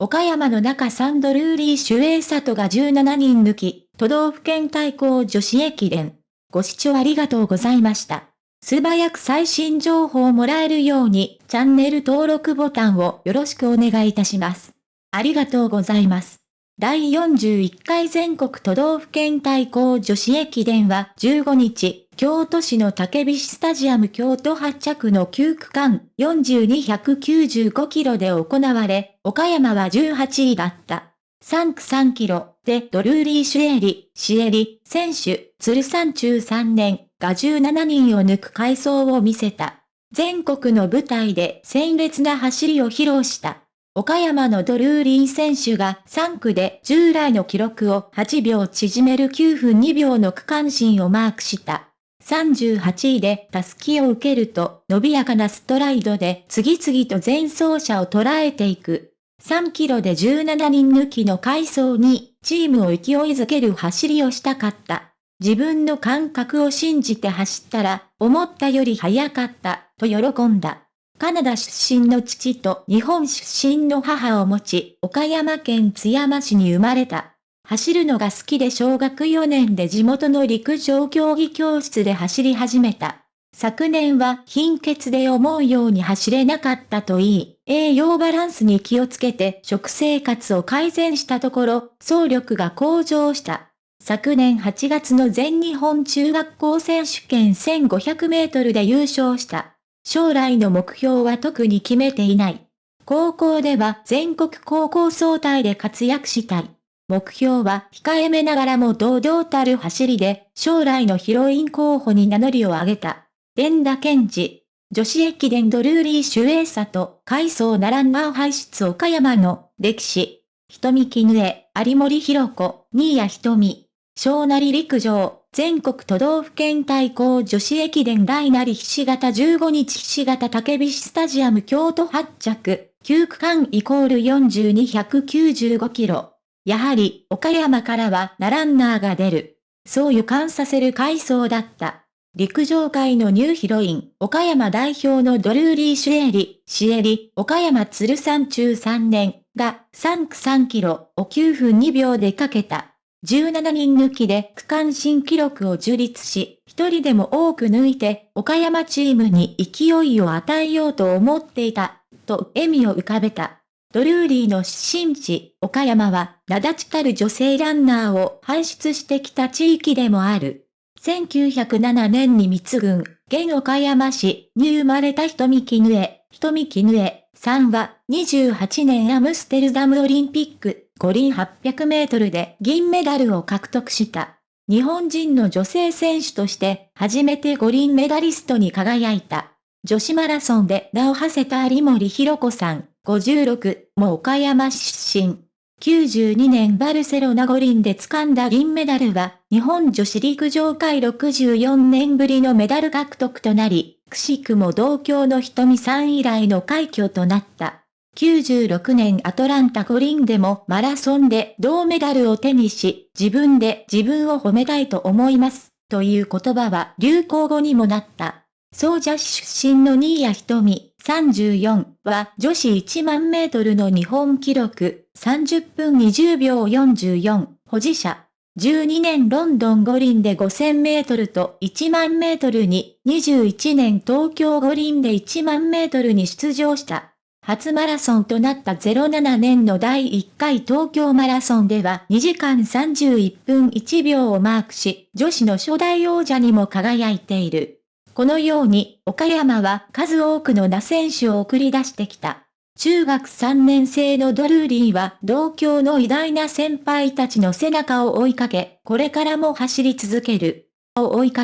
岡山の中サンドルーリー守衛里が17人抜き、都道府県対抗女子駅伝。ご視聴ありがとうございました。素早く最新情報をもらえるように、チャンネル登録ボタンをよろしくお願いいたします。ありがとうございます。第41回全国都道府県対抗女子駅伝は15日、京都市の竹菱スタジアム京都発着の9区間4295キロで行われ、岡山は18位だった。3区3キロでドルーリー・シュエリ、シエリ、選手、鶴山中3年が17人を抜く回走を見せた。全国の舞台で鮮烈な走りを披露した。岡山のドルーリー選手が3区で従来の記録を8秒縮める9分2秒の区間新をマークした。38位でタスキを受けると伸びやかなストライドで次々と前走者を捉えていく。3キロで17人抜きの回走にチームを勢いづける走りをしたかった。自分の感覚を信じて走ったら思ったより速かったと喜んだ。カナダ出身の父と日本出身の母を持ち、岡山県津山市に生まれた。走るのが好きで小学4年で地元の陸上競技教室で走り始めた。昨年は貧血で思うように走れなかったといい、栄養バランスに気をつけて食生活を改善したところ、走力が向上した。昨年8月の全日本中学校選手権1500メートルで優勝した。将来の目標は特に決めていない。高校では全国高校総体で活躍したい。目標は控えめながらも堂々たる走りで、将来のヒロイン候補に名乗りを上げた。連田健治。女子駅伝ドルーリー守衛里、海藻なランナー排出岡山の歴史。瞳絹江、有森弘子、新谷瞳。小なり陸上、全国都道府県対抗女子駅伝大なりひし形15日ひし形竹菱スタジアム京都発着、9区間イコール42195キロ。やはり、岡山からはなランナーが出る。そう予感させる回想だった。陸上界のニューヒロイン、岡山代表のドルーリー・シュエリ、シエリ、岡山鶴山中3年が3区3キロを9分2秒でかけた。17人抜きで区間新記録を樹立し、一人でも多く抜いて、岡山チームに勢いを与えようと思っていた、と笑みを浮かべた。ドルーリーの出身地、岡山は、名立ちたる女性ランナーを輩出してきた地域でもある。1907年に密軍、現岡山市に生まれた瞳絹江、瞳絹江さんは、28年アムステルダムオリンピック、五輪800メートルで銀メダルを獲得した。日本人の女性選手として初めて五輪メダリストに輝いた。女子マラソンで名を馳せた有森弘子さん、56も岡山出身。92年バルセロナ五輪で掴んだ銀メダルは、日本女子陸上界64年ぶりのメダル獲得となり、くしくも同郷の瞳さん以来の快挙となった。96年アトランタ五輪でもマラソンで銅メダルを手にし、自分で自分を褒めたいと思います。という言葉は流行語にもなった。総社出身の新谷瞳34は女子1万メートルの日本記録30分20秒44保持者。12年ロンドン五輪で5000メートルと1万メートルに、21年東京五輪で1万メートルに出場した。初マラソンとなった07年の第1回東京マラソンでは2時間31分1秒をマークし、女子の初代王者にも輝いている。このように、岡山は数多くの名選手を送り出してきた。中学3年生のドルーリーは同郷の偉大な先輩たちの背中を追いかけ、これからも走り続ける。を追いかけ、